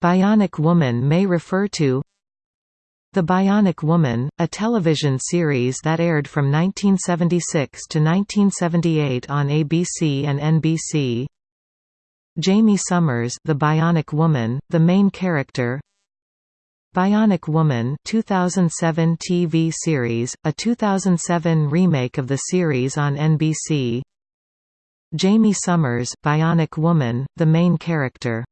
Bionic Woman may refer to The Bionic Woman, a television series that aired from 1976 to 1978 on ABC and NBC. Jaime Sommers, The Bionic Woman, the main character. Bionic Woman 2007 TV series, a 2007 remake of the series on NBC Jaime Sommers, Bionic Woman, the main character.